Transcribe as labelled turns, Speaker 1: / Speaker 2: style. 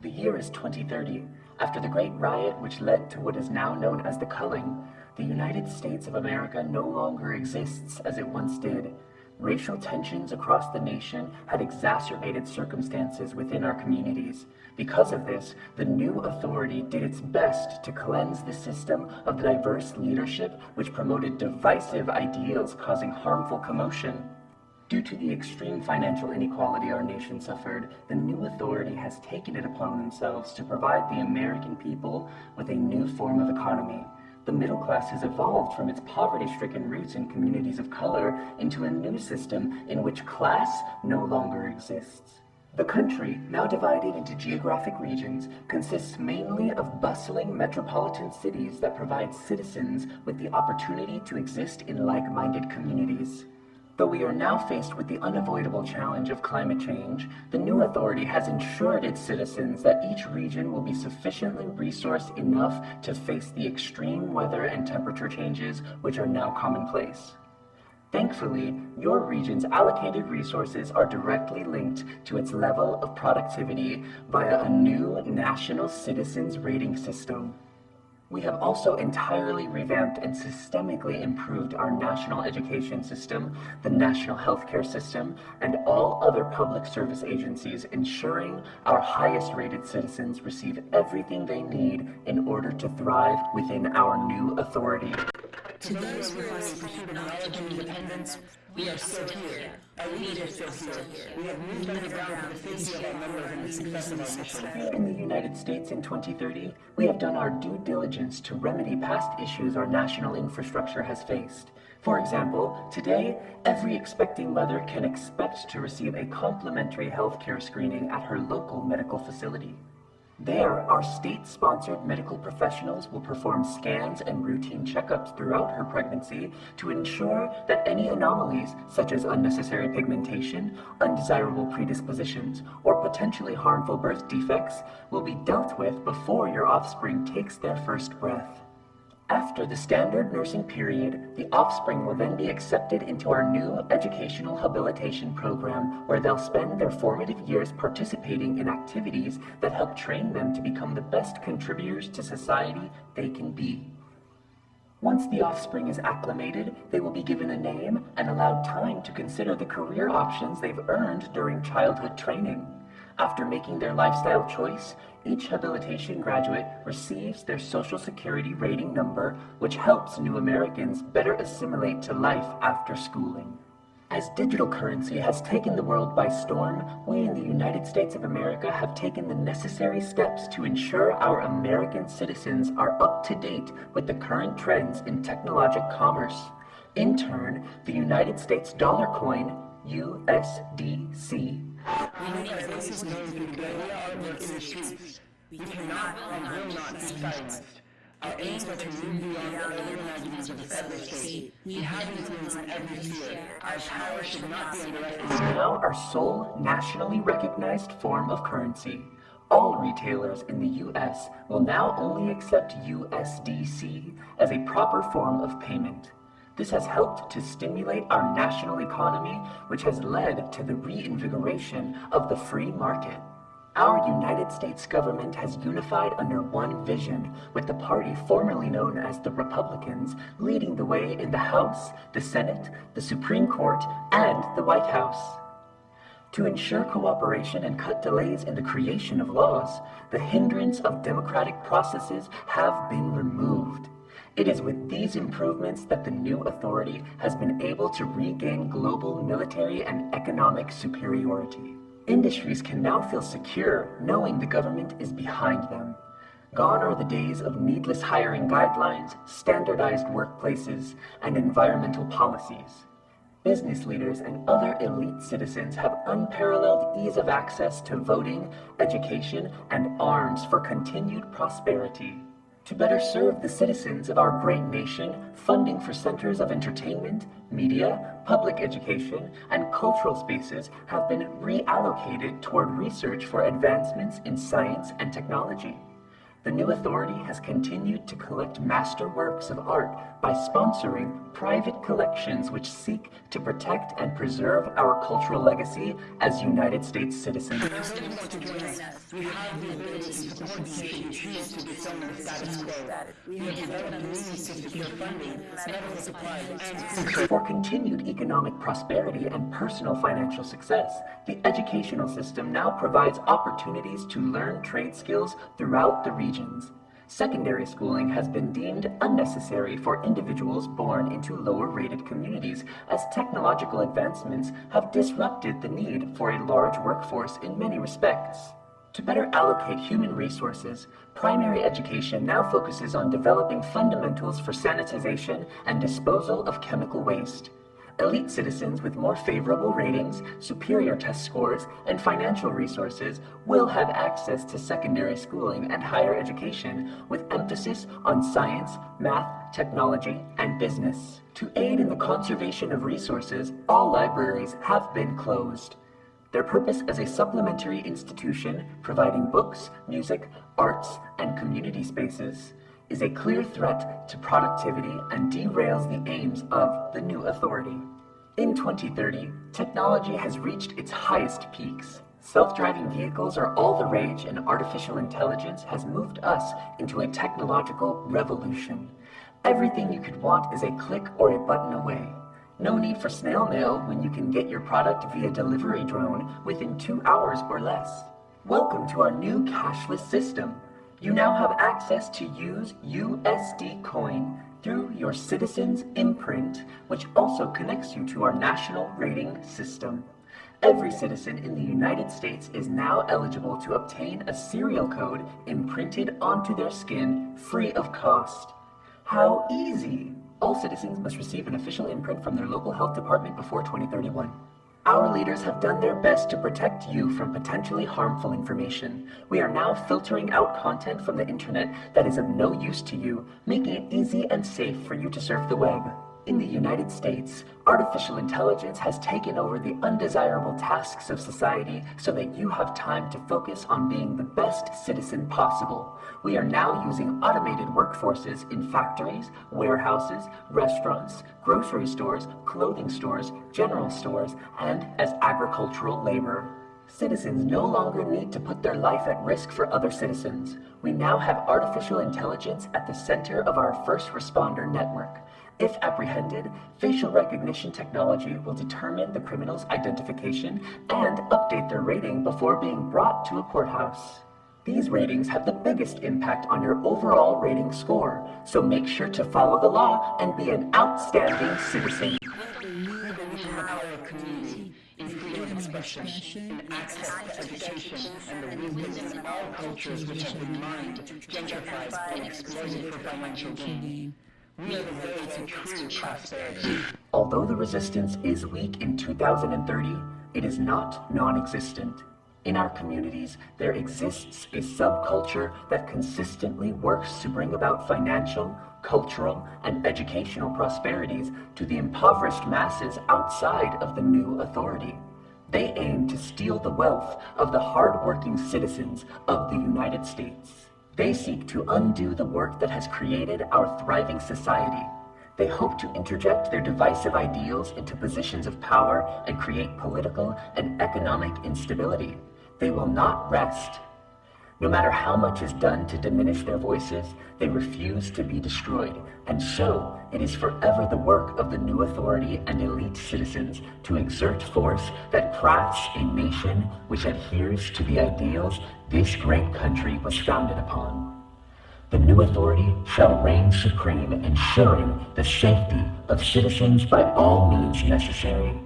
Speaker 1: The year is 2030. After the Great Riot, which led to what is now known as the Culling, the United States of America no longer exists as it once did. Racial tensions across the nation had exacerbated circumstances within our communities. Because of this, the new authority did its best to cleanse the system of diverse leadership which promoted divisive ideals causing harmful commotion. Due to the extreme financial inequality our nation suffered, the new authority has taken it upon themselves to provide the American people with a new form of economy. The middle class has evolved from its poverty-stricken roots in communities of color into a new system in which class no longer exists. The country, now divided into geographic regions, consists mainly of bustling metropolitan cities that provide citizens with the opportunity to exist in like-minded communities. Though we are now faced with the unavoidable challenge of climate change, the new authority has ensured its citizens that each region will be sufficiently resourced enough to face the extreme weather and temperature changes which are now commonplace. Thankfully, your region's allocated resources are directly linked to its level of productivity via a new national citizens rating system. We have also entirely revamped and systemically improved our national education system, the national healthcare system, and all other public service agencies, ensuring our highest rated citizens receive everything they need in order to thrive within our new authority.
Speaker 2: To those who are and independence, we are still here. Our leaders are still here. We have moved underground for the face of our number and success of our mission.
Speaker 1: In the United States in 2030, we have done our due diligence to remedy past issues our national infrastructure has faced. For example, today, every expecting mother can expect to receive a complimentary healthcare screening at her local medical facility. There, our state-sponsored medical professionals will perform scans and routine checkups throughout her pregnancy to ensure that any anomalies, such as unnecessary pigmentation, undesirable predispositions, or potentially harmful birth defects, will be dealt with before your offspring takes their first breath. After the standard nursing period, the offspring will then be accepted into our new educational habilitation program where they'll spend their formative years participating in activities that help train them to become the best contributors to society they can be. Once the offspring is acclimated, they will be given a name and allowed time to consider the career options they've earned during childhood training. After making their lifestyle choice, each habilitation graduate receives their Social Security rating number, which helps new Americans better assimilate to life after schooling. As digital currency has taken the world by storm, we in the United States of America have taken the necessary steps to ensure our American citizens are up to date with the current trends in technologic commerce. In turn, the United States dollar coin, USDC,
Speaker 2: We need our voices known through guerrilla artworks in the streets. We cannot and will not be silenced. Our aims are to move beyond the organizers of the federal state. We have influence in every field. Our power should not be underestimated.
Speaker 1: now our sole nationally recognized form of currency. All retailers in the US will now only accept USDC as a proper form of payment. This has helped to stimulate our national economy, which has led to the reinvigoration of the free market. Our United States government has unified under one vision, with the party formerly known as the Republicans leading the way in the House, the Senate, the Supreme Court, and the White House. To ensure cooperation and cut delays in the creation of laws, the hindrance of democratic processes have been removed. It is with these improvements that the new authority has been able to regain global military and economic superiority. Industries can now feel secure knowing the government is behind them. Gone are the days of needless hiring guidelines, standardized workplaces, and environmental policies. Business leaders and other elite citizens have unparalleled ease of access to voting, education, and arms for continued prosperity. To better serve the citizens of our great nation, funding for centers of entertainment, media, public education, and cultural spaces have been reallocated toward research for advancements in science and technology. The new authority has continued to collect master works of art by sponsoring private collections which seek to protect and preserve our cultural legacy as United States citizens.
Speaker 2: We have the ability to support the state to the status quo. We have developed means to secure funding, medical
Speaker 1: For continued economic prosperity and personal financial success, the educational system now provides opportunities to learn trade skills throughout the regions. Secondary schooling has been deemed unnecessary for individuals born into lower rated communities as technological advancements have disrupted the need for a large workforce in many respects. To better allocate human resources, primary education now focuses on developing fundamentals for sanitization and disposal of chemical waste. Elite citizens with more favorable ratings, superior test scores, and financial resources will have access to secondary schooling and higher education with emphasis on science, math, technology, and business. To aid in the conservation of resources, all libraries have been closed. Their purpose as a supplementary institution providing books, music, arts, and community spaces is a clear threat to productivity and derails the aims of the new authority. In 2030, technology has reached its highest peaks. Self-driving vehicles are all the rage and artificial intelligence has moved us into a technological revolution. Everything you could want is a click or a button away. No need for snail mail when you can get your product via delivery drone within two hours or less. Welcome to our new cashless system. You now have access to use USD Coin through your Citizens Imprint, which also connects you to our national rating system. Every citizen in the United States is now eligible to obtain a serial code imprinted onto their skin free of cost. How easy! All citizens must receive an official imprint from their local health department before 2031. Our leaders have done their best to protect you from potentially harmful information. We are now filtering out content from the internet that is of no use to you, making it easy and safe for you to surf the web. In the United States, artificial intelligence has taken over the undesirable tasks of society so that you have time to focus on being the best citizen possible. We are now using automated workforces in factories, warehouses, restaurants, grocery stores, clothing stores, general stores, and as agricultural labor. Citizens no longer need to put their life at risk for other citizens. We now have artificial intelligence at the center of our first responder network. If apprehended, facial recognition technology will determine the criminal's identification and update their rating before being brought to a courthouse. These ratings have the biggest impact on your overall rating score, so make sure to follow the law and be an outstanding citizen.
Speaker 2: of expression, in access to education, and the wisdom all cultures which have been mined, gentrified, and exploited for financial gain. We are the way to true prosperity.
Speaker 1: Although the resistance is weak in 2030, it is not non-existent. In our communities, there exists a subculture that consistently works to bring about financial, cultural, and educational prosperities to the impoverished masses outside of the new authority. They aim to steal the wealth of the hard-working citizens of the United States. They seek to undo the work that has created our thriving society. They hope to interject their divisive ideals into positions of power and create political and economic instability. They will not rest. No matter how much is done to diminish their voices, they refuse to be destroyed, and so it is forever the work of the new authority and elite citizens to exert force that crafts a nation which adheres to the ideals this great country was founded upon. The new authority shall reign supreme, ensuring the safety of citizens by all means necessary.